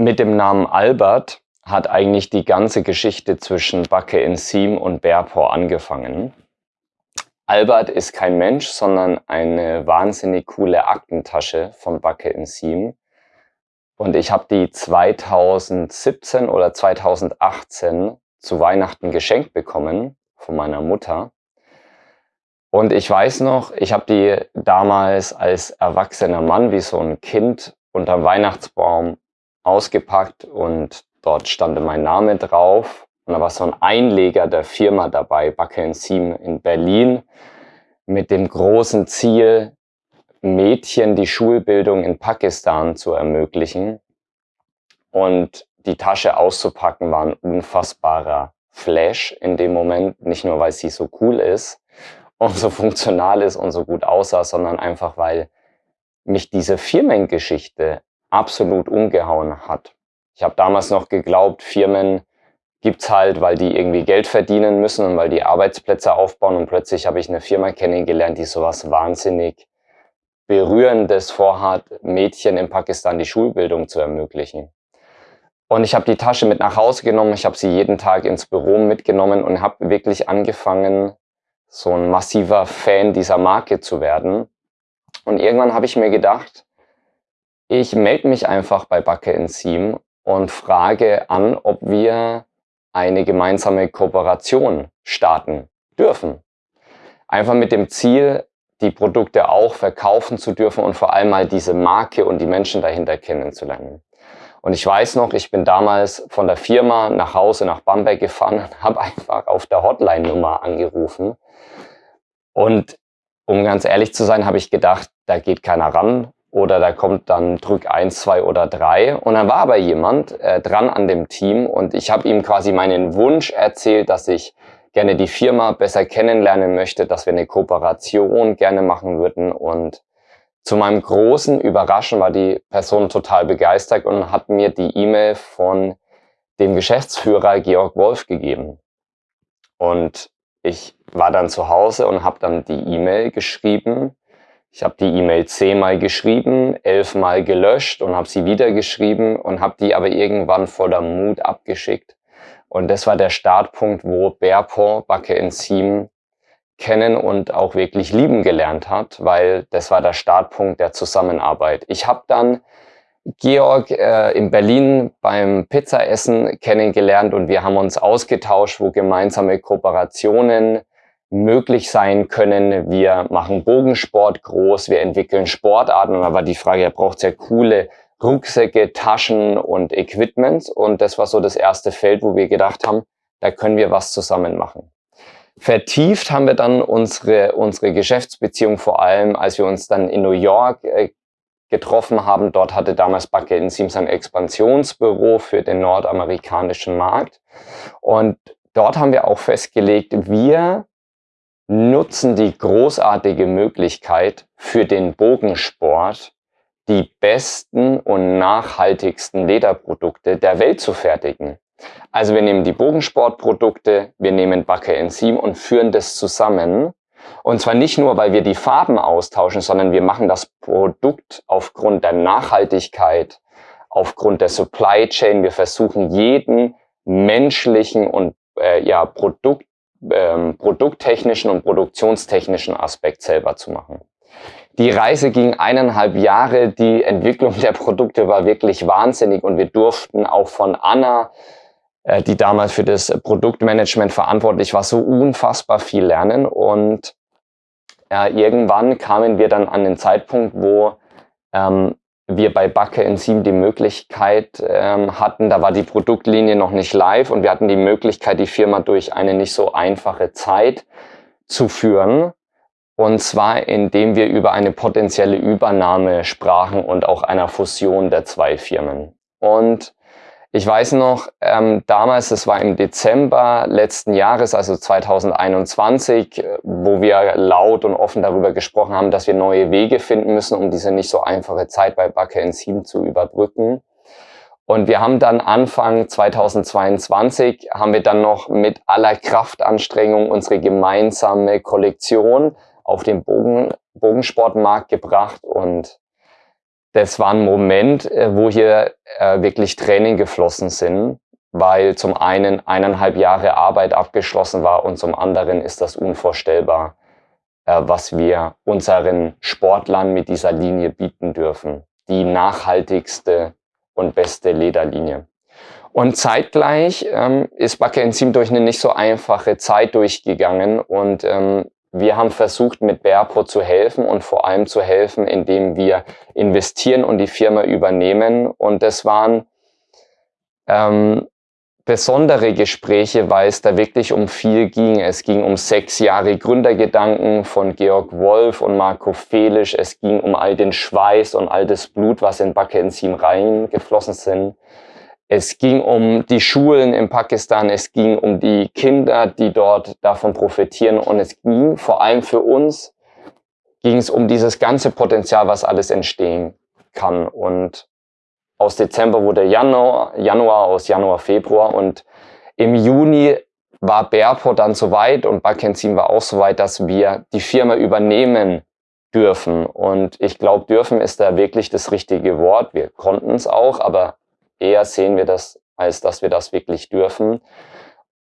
Mit dem Namen Albert hat eigentlich die ganze Geschichte zwischen Backe in Siem und Bearpaw angefangen. Albert ist kein Mensch, sondern eine wahnsinnig coole Aktentasche von Backe in Siem. Und ich habe die 2017 oder 2018 zu Weihnachten geschenkt bekommen von meiner Mutter. Und ich weiß noch, ich habe die damals als erwachsener Mann wie so ein Kind unter Weihnachtsbaum ausgepackt und dort stand mein Name drauf. Und da war so ein Einleger der Firma dabei, Backe Siem in Berlin, mit dem großen Ziel, Mädchen die Schulbildung in Pakistan zu ermöglichen. Und die Tasche auszupacken war ein unfassbarer Flash in dem Moment. Nicht nur, weil sie so cool ist und so funktional ist und so gut aussah, sondern einfach, weil mich diese Firmengeschichte absolut umgehauen hat. Ich habe damals noch geglaubt, Firmen gibt's halt, weil die irgendwie Geld verdienen müssen und weil die Arbeitsplätze aufbauen und plötzlich habe ich eine Firma kennengelernt, die sowas wahnsinnig Berührendes vorhat, Mädchen in Pakistan die Schulbildung zu ermöglichen. Und ich habe die Tasche mit nach Hause genommen, ich habe sie jeden Tag ins Büro mitgenommen und habe wirklich angefangen, so ein massiver Fan dieser Marke zu werden. Und irgendwann habe ich mir gedacht, ich melde mich einfach bei Backe Enzym und frage an, ob wir eine gemeinsame Kooperation starten dürfen. Einfach mit dem Ziel, die Produkte auch verkaufen zu dürfen und vor allem mal diese Marke und die Menschen dahinter kennenzulernen. Und ich weiß noch, ich bin damals von der Firma nach Hause nach Bamberg gefahren und habe einfach auf der Hotline-Nummer angerufen. Und um ganz ehrlich zu sein, habe ich gedacht, da geht keiner ran oder da kommt dann Drück eins, zwei oder drei. Und dann war aber jemand äh, dran an dem Team und ich habe ihm quasi meinen Wunsch erzählt, dass ich gerne die Firma besser kennenlernen möchte, dass wir eine Kooperation gerne machen würden. Und zu meinem großen Überraschen war die Person total begeistert und hat mir die E-Mail von dem Geschäftsführer Georg Wolf gegeben. Und ich war dann zu Hause und habe dann die E-Mail geschrieben ich habe die E-Mail zehnmal geschrieben, elfmal gelöscht und habe sie wieder geschrieben und habe die aber irgendwann voller Mut abgeschickt. Und das war der Startpunkt, wo Bearpaw Backe Enzym kennen und auch wirklich lieben gelernt hat, weil das war der Startpunkt der Zusammenarbeit. Ich habe dann Georg äh, in Berlin beim Pizzaessen kennengelernt und wir haben uns ausgetauscht, wo gemeinsame Kooperationen möglich sein können. Wir machen Bogensport groß, wir entwickeln Sportarten und da war die Frage, er braucht sehr coole Rucksäcke, Taschen und Equipment und das war so das erste Feld, wo wir gedacht haben, da können wir was zusammen machen. Vertieft haben wir dann unsere, unsere Geschäftsbeziehung vor allem, als wir uns dann in New York äh, getroffen haben. Dort hatte damals Backe in Sims ein Expansionsbüro für den nordamerikanischen Markt. Und dort haben wir auch festgelegt, wir nutzen die großartige Möglichkeit für den Bogensport, die besten und nachhaltigsten Lederprodukte der Welt zu fertigen. Also wir nehmen die Bogensportprodukte, wir nehmen Backe Enzym und führen das zusammen. Und zwar nicht nur, weil wir die Farben austauschen, sondern wir machen das Produkt aufgrund der Nachhaltigkeit, aufgrund der Supply Chain. Wir versuchen jeden menschlichen und äh, ja, Produkt ähm, produkttechnischen und produktionstechnischen Aspekt selber zu machen. Die Reise ging eineinhalb Jahre, die Entwicklung der Produkte war wirklich wahnsinnig und wir durften auch von Anna, äh, die damals für das Produktmanagement verantwortlich war, so unfassbar viel lernen und äh, irgendwann kamen wir dann an den Zeitpunkt, wo ähm, wir bei Backe Enzym die Möglichkeit ähm, hatten, da war die Produktlinie noch nicht live und wir hatten die Möglichkeit, die Firma durch eine nicht so einfache Zeit zu führen. Und zwar, indem wir über eine potenzielle Übernahme sprachen und auch einer Fusion der zwei Firmen. Und ich weiß noch, ähm, damals, es war im Dezember letzten Jahres, also 2021, wo wir laut und offen darüber gesprochen haben, dass wir neue Wege finden müssen, um diese nicht so einfache Zeit bei Backe in 7 zu überbrücken. Und wir haben dann Anfang 2022, haben wir dann noch mit aller Kraftanstrengung unsere gemeinsame Kollektion auf den Bogen, Bogensportmarkt gebracht und das war ein Moment, äh, wo hier äh, wirklich Tränen geflossen sind, weil zum einen eineinhalb Jahre Arbeit abgeschlossen war und zum anderen ist das unvorstellbar, äh, was wir unseren Sportlern mit dieser Linie bieten dürfen. Die nachhaltigste und beste Lederlinie. Und zeitgleich ähm, ist Backe Enzym durch eine nicht so einfache Zeit durchgegangen und ähm, wir haben versucht, mit Berpo zu helfen und vor allem zu helfen, indem wir investieren und die Firma übernehmen. Und das waren ähm, besondere Gespräche, weil es da wirklich um viel ging. Es ging um sechs Jahre Gründergedanken von Georg Wolf und Marco Felisch. Es ging um all den Schweiß und all das Blut, was in Backe Enzym reingeflossen sind. Es ging um die Schulen in Pakistan, es ging um die Kinder, die dort davon profitieren und es ging vor allem für uns, ging es um dieses ganze Potenzial, was alles entstehen kann. Und aus Dezember wurde Januar, Januar aus Januar, Februar und im Juni war Berpo dann soweit und Bakenzin war auch soweit, dass wir die Firma übernehmen dürfen. Und ich glaube, dürfen ist da wirklich das richtige Wort. Wir konnten es auch, aber eher sehen wir das, als dass wir das wirklich dürfen.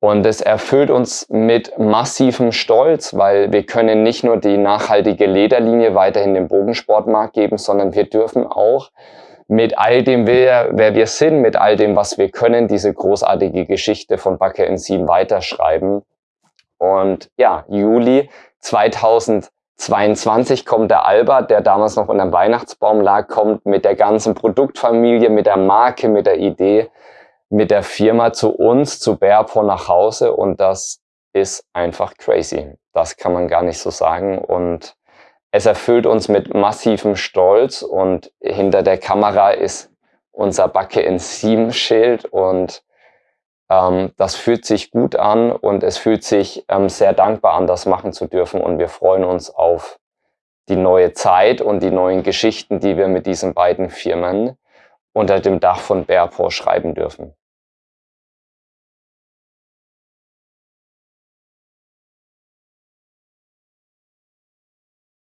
Und es erfüllt uns mit massivem Stolz, weil wir können nicht nur die nachhaltige Lederlinie weiterhin dem Bogensportmarkt geben, sondern wir dürfen auch mit all dem, wer, wer wir sind, mit all dem, was wir können, diese großartige Geschichte von Backe in Sieben weiterschreiben. Und ja, Juli 2000 22 kommt der Albert, der damals noch unter dem Weihnachtsbaum lag, kommt mit der ganzen Produktfamilie, mit der Marke, mit der Idee, mit der Firma zu uns, zu Bearpaw nach Hause. Und das ist einfach crazy. Das kann man gar nicht so sagen. Und es erfüllt uns mit massivem Stolz. Und hinter der Kamera ist unser Backe in Sieben Schild und ähm, das fühlt sich gut an und es fühlt sich ähm, sehr dankbar an, das machen zu dürfen. Und wir freuen uns auf die neue Zeit und die neuen Geschichten, die wir mit diesen beiden Firmen unter dem Dach von Bearpaw schreiben dürfen.